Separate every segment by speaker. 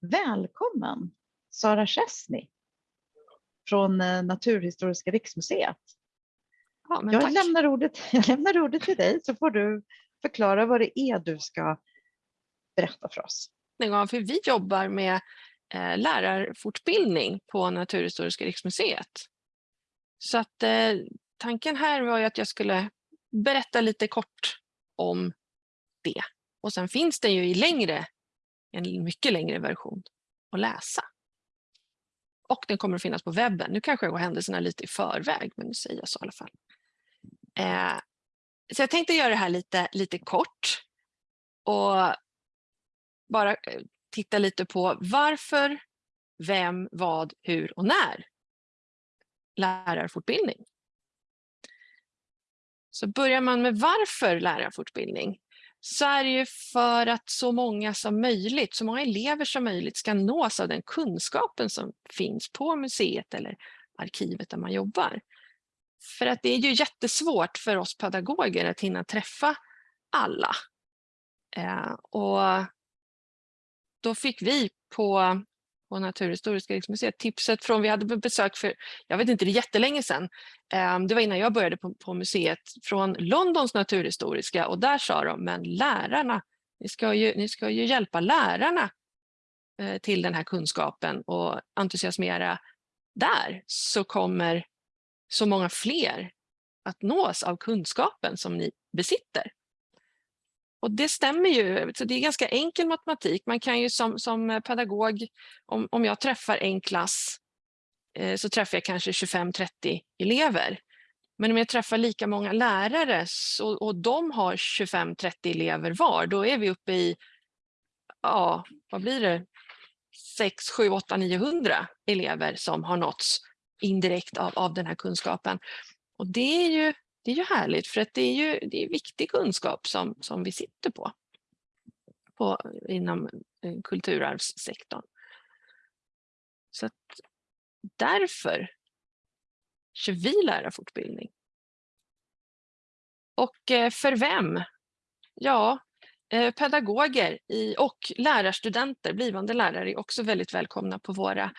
Speaker 1: Välkommen Sara Chesney från eh, Naturhistoriska riksmuseet.
Speaker 2: Ja,
Speaker 1: Jag
Speaker 2: tack.
Speaker 1: lämnar, ordet, jag lämnar ordet till dig så får du förklara vad det är du ska berätta för oss.
Speaker 2: för vi jobbar med eh, lärarfortbildning på Naturhistoriska riksmuseet. Så att eh, tanken här var ju att jag skulle berätta lite kort om det. Och sen finns det ju i längre, en mycket längre version att läsa. Och den kommer att finnas på webben. Nu kanske jag går händelserna lite i förväg, men nu säger jag så i alla fall. Eh, så jag tänkte göra det här lite, lite kort. Och bara eh, titta lite på varför, vem, vad, hur och när lärarfortbildning. Så börjar man med varför lärarfortbildning så är det ju för att så många som möjligt, så många elever som möjligt ska nås av den kunskapen som finns på museet eller arkivet där man jobbar. För att det är ju jättesvårt för oss pedagoger att hinna träffa alla. Eh, och då fick vi på, på Naturhistoriska riksmuseet. Tipset från, vi hade besök för, jag vet inte, det är jättelänge sedan, ehm, det var innan jag började på, på museet, från Londons naturhistoriska och där sa de, men lärarna, ni ska ju, ni ska ju hjälpa lärarna eh, till den här kunskapen och entusiasmera. Där så kommer så många fler att nås av kunskapen som ni besitter. Och det stämmer ju, så det är ganska enkel matematik. Man kan ju som, som eh, pedagog, om, om jag träffar en klass eh, så träffar jag kanske 25-30 elever. Men om jag träffar lika många lärare så, och de har 25-30 elever var, då är vi uppe i, ja, vad blir det, 6, 7, 8, 900 elever som har nåtts indirekt av, av den här kunskapen. Och det är ju det är ju härligt för att det är ju det är viktig kunskap som, som vi sitter på, på inom eh, kulturarvssektorn. Så att därför kör vi lärarfortbildning. Och eh, för vem? Ja, eh, pedagoger och lärarstudenter, blivande lärare är också väldigt välkomna på våra,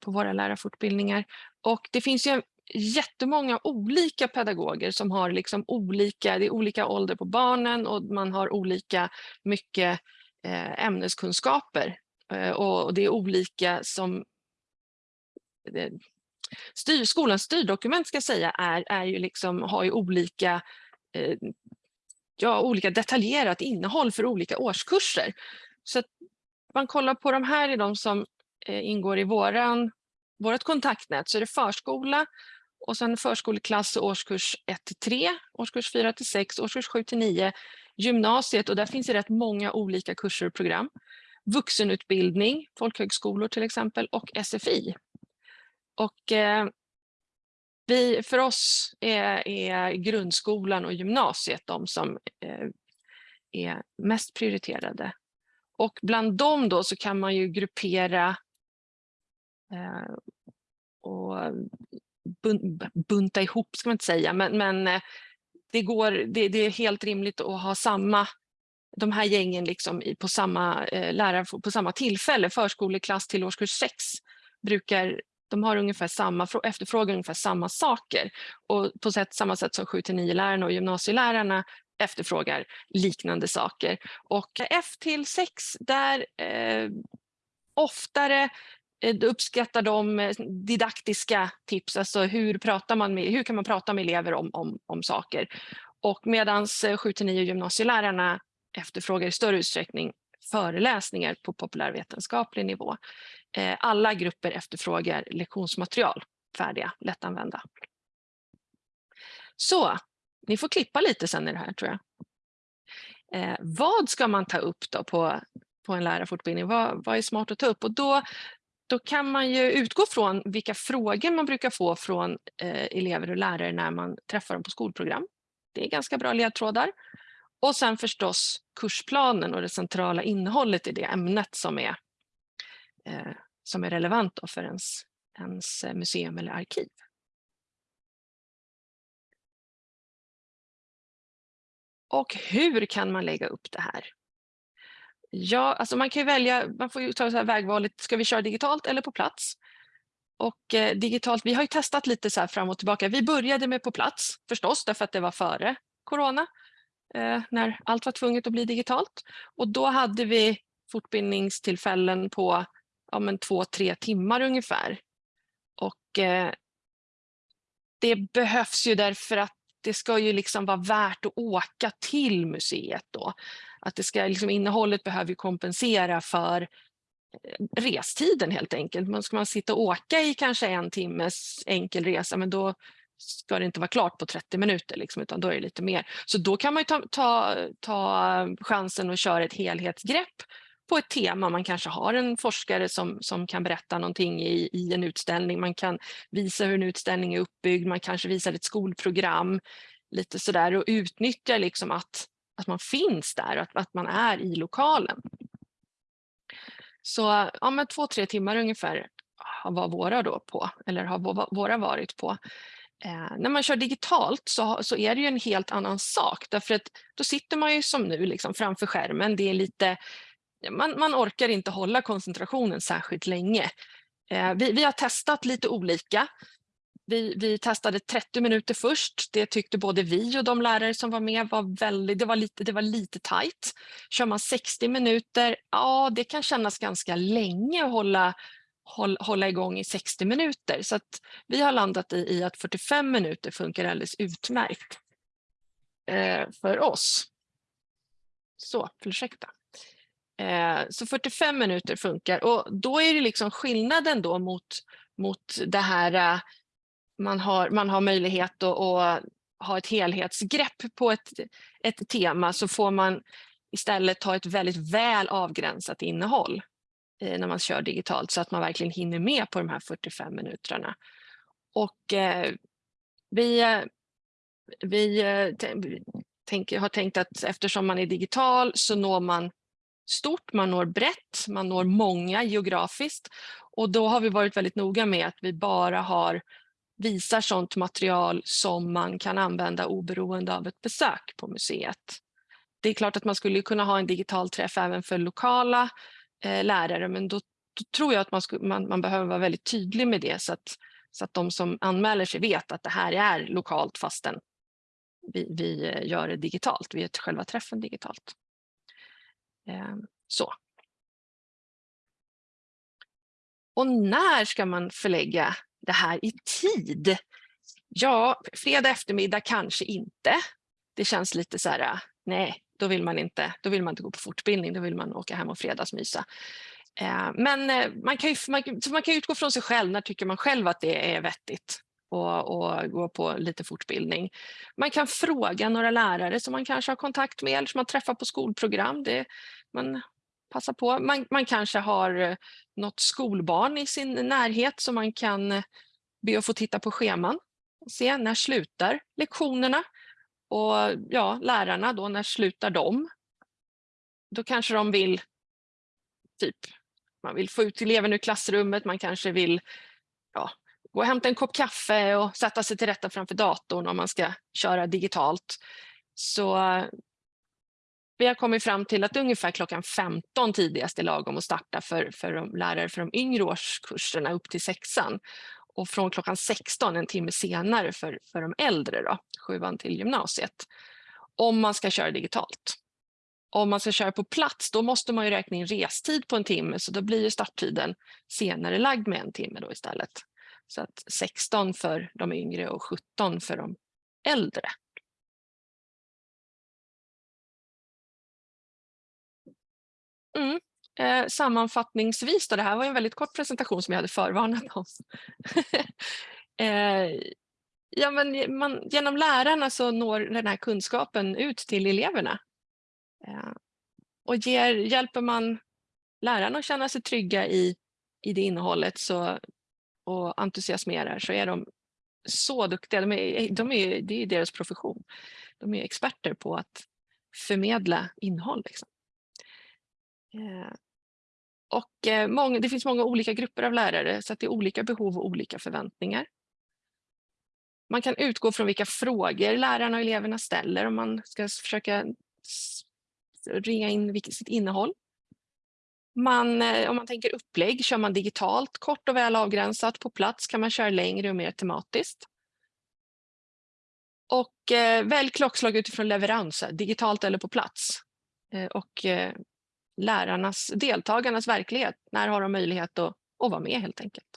Speaker 2: på våra lärarfortbildningar. Och det finns ju jättemånga olika pedagoger som har liksom olika, det är olika ålder på barnen och man har olika mycket eh, ämneskunskaper eh, och det är olika som det, styr, skolans styrdokument ska jag säga är, är ju liksom, har ju olika eh, ja, olika detaljerat innehåll för olika årskurser. Så att man kollar på de här i de som eh, ingår i våran, vårt kontaktnät så är det förskola, och sen förskoleklass och årskurs 1 till 3, årskurs 4 till 6, årskurs 7 till 9, gymnasiet och där finns det rätt många olika kurser och program. Vuxenutbildning, folkhögskolor till exempel och SFI. Och eh, vi, för oss är, är, grundskolan och gymnasiet de som eh, är mest prioriterade. Och bland dem då så kan man ju gruppera eh, och bunta ihop ska man inte säga, men, men eh, det, går, det, det, är helt rimligt att ha samma de här gängen liksom på samma eh, lärare på samma tillfälle. Förskoleklass till årskurs 6 brukar de har ungefär samma, efterfrågar ungefär samma saker och på sätt, samma sätt som 7-9 lärarna och gymnasielärarna efterfrågar liknande saker. Och F till 6 där eh, oftare Eh, uppskattar de eh, didaktiska tips, alltså hur, pratar man med, hur kan man prata med elever om, om, om saker. Och medan 7-9 eh, gymnasielärarna efterfrågar i större utsträckning föreläsningar på populärvetenskaplig nivå. Alla grupper efterfrågar lektionsmaterial, färdiga, lättanvända. Så, ni får klippa lite sen i det här tror jag. Eh, vad ska man ta upp då på, på en lärarfortbildning? Vad, vad är smart att ta upp? Och då då kan man ju utgå från vilka frågor man brukar få från eh, elever och lärare när man träffar dem på skolprogram. Det är ganska bra ledtrådar. Och sen förstås kursplanen och det centrala innehållet i det ämnet som är, eh, som är relevant för ens, ens museum eller arkiv. Och hur kan man lägga upp det här? Ja, alltså man kan ju välja, man får ju ta så här vägvalet, ska vi köra digitalt eller på plats? Och eh, digitalt, vi har ju testat lite så här fram och tillbaka. Vi började med på plats förstås, därför att det var före corona, eh, när allt var tvunget att bli digitalt. Och då hade vi fortbildningstillfällen på ja, men två, tre timmar ungefär. Och eh, det behövs ju därför att det ska ju liksom vara värt att åka till museet då. Att det ska, liksom, innehållet behöver kompensera för eh, restiden helt enkelt. Men ska man sitta och åka i kanske en timmes enkel resa, men då ska det inte vara klart på 30 minuter, liksom, utan då är det lite mer. Så då kan man ta, ta, ta chansen och köra ett helhetsgrepp på ett tema. Man kanske har en forskare som, som kan berätta någonting i, i en utställning. Man kan visa hur en utställning är uppbyggd. Man kanske visar ett skolprogram. Lite sådär och utnyttja liksom att, att man finns där och att, att man är i lokalen. Så ja, men två, tre timmar ungefär var våra då på, eller har våra varit på. Eh, när man kör digitalt så, så är det ju en helt annan sak därför att då sitter man ju som nu liksom framför skärmen. Det är lite man, man orkar inte hålla koncentrationen särskilt länge. Eh, vi, vi, har testat lite olika. Vi, vi, testade 30 minuter först. Det tyckte både vi och de lärare som var med var väldigt, det var lite, det var lite tajt. Kör man 60 minuter, ja det kan kännas ganska länge att hålla, hålla, hålla igång i 60 minuter. Så att vi har landat i, i att 45 minuter funkar alldeles utmärkt eh, för oss. Så, ursäkta. Eh, så 45 minuter funkar och då är det liksom skillnaden då mot, mot det här eh, man har, man har möjlighet att, att ha ett helhetsgrepp på ett, ett tema så får man istället ta ett väldigt väl avgränsat innehåll eh, när man kör digitalt så att man verkligen hinner med på de här 45 minuterna. Och eh, vi, eh, vi eh, tänker, har tänkt att eftersom man är digital så når man stort, man når brett, man når många geografiskt och då har vi varit väldigt noga med att vi bara har visar sådant material som man kan använda oberoende av ett besök på museet. Det är klart att man skulle kunna ha en digital träff även för lokala eh, lärare men då, då, tror jag att man, skulle, man, man, behöver vara väldigt tydlig med det så att, så att de som anmäler sig vet att det här är lokalt fastän vi, vi eh, gör det digitalt, vi gör själva träffen digitalt. Eh, så. Och när ska man förlägga det här i tid? Ja, fredag eftermiddag kanske inte. Det känns lite så här, nej, då vill man inte, då vill man inte gå på fortbildning, då vill man åka hem och fredagsmysa. Eh, men eh, man kan, ju, man, man kan utgå från sig själv, när tycker man själv att det är vettigt och, och gå på lite fortbildning. Man kan fråga några lärare som man kanske har kontakt med eller som man träffar på skolprogram. Det, man Passa på. Man, man kanske har eh, något skolbarn i sin närhet som man kan eh, be att få titta på scheman och se när slutar lektionerna och ja, lärarna då, när slutar de? Då kanske de vill typ man vill få ut eleven ur klassrummet, man kanske vill ja, gå och hämta en kopp kaffe och sätta sig till rätta framför datorn om man ska köra digitalt. Så eh, vi har kommit fram till att ungefär klockan 15 tidigast är lagom att starta för, för de lärare för de yngre årskurserna upp till sexan. Och från klockan 16, en timme senare för, för de äldre, då, sjuan till gymnasiet. Om man ska köra digitalt. Om man ska köra på plats, då måste man ju räkna in restid på en timme, så då blir ju starttiden senare lagd med en timme då istället. Så att 16 för de yngre och 17 för de äldre. Mm. Eh, sammanfattningsvis, då, det här var en väldigt kort presentation som jag hade förvarnat om. eh, ja, men man, genom lärarna så når den här kunskapen ut till eleverna. Eh, och ger, hjälper man lärarna att känna sig trygga i, i det innehållet så, och entusiasmerar så är de så duktiga. De är, de är, det är deras profession. De är experter på att förmedla innehåll. Liksom. Eh, och eh, det finns många olika grupper av lärare så att det är olika behov och olika förväntningar. Man kan utgå från vilka frågor lärarna och eleverna ställer om man ska försöka ringa in sitt innehåll. Man, eh, om man tänker upplägg kör man digitalt, kort och väl avgränsat. På plats kan man köra längre och mer tematiskt. Och eh, välj klockslag utifrån leveranser, digitalt eller på plats. Eh, och eh, lärarnas, deltagarnas verklighet? När har de möjlighet att, att vara med helt enkelt?